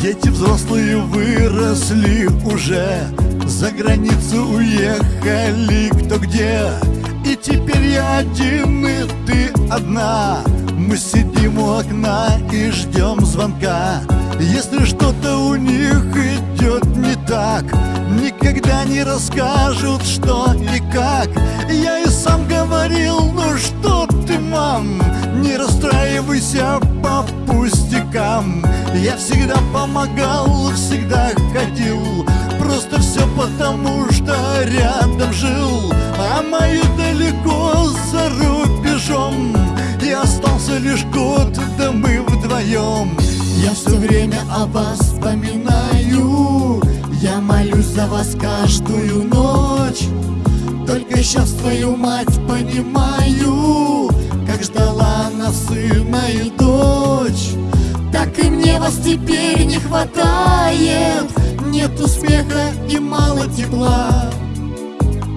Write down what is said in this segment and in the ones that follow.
Дети взрослые выросли уже За границу уехали кто где. И теперь я один и ты одна. Мы сидим у окна и ждем звонка. Если что-то у них идет не так Никогда не расскажут, что и как. Я и сам говорил, ну что ты, мам Не расстраивайся пустякам Я всегда помогал, всегда ходил. Просто все потому, что рядом жил. А мои далеко за рубежом. И остался лишь год, да мы вдвоем Я все время о вас вспоминаю. Я молюсь за вас каждую ночь. Только сейчас твою мать понимаю Так и мне вас теперь не хватает. Нету смеха и мало тепла.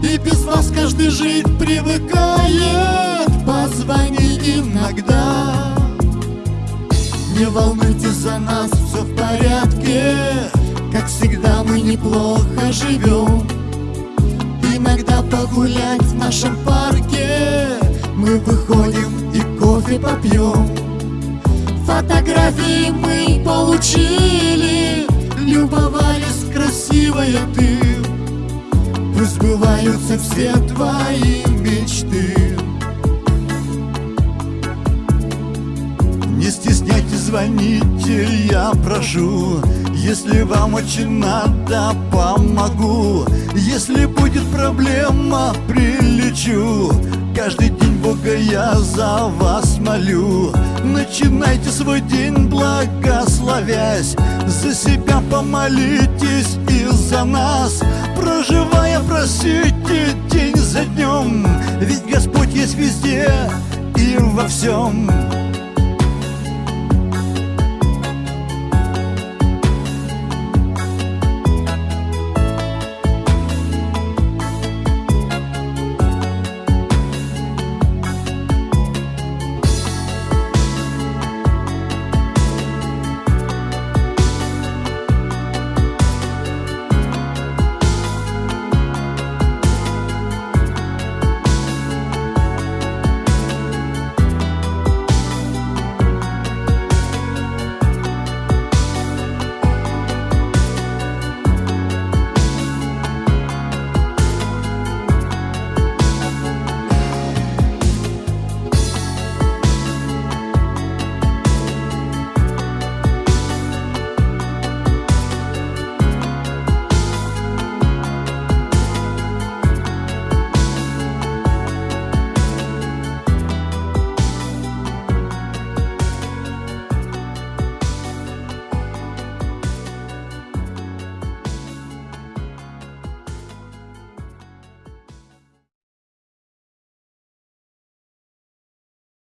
И без вас каждый жить привыкает. Позвони иногда. Не волнуйтесь за нас, все в порядке. Как всегда мы неплохо живем Иногда погулять в нашем парке. Мы выходим и кофе попьем Фотографии мы получили. Любовались красивая ты. Пусть сбываются все твои мечты. Не стесняйтесь, звоните, я прошу. Если вам очень надо, помогу. Если будет проблема, прилечу. Каждый день Бога я за вас молю Начинайте свой день благословясь. За себя помолитесь и за нас. Проживая, просите день за днем. Ведь Господь есть везде и во всем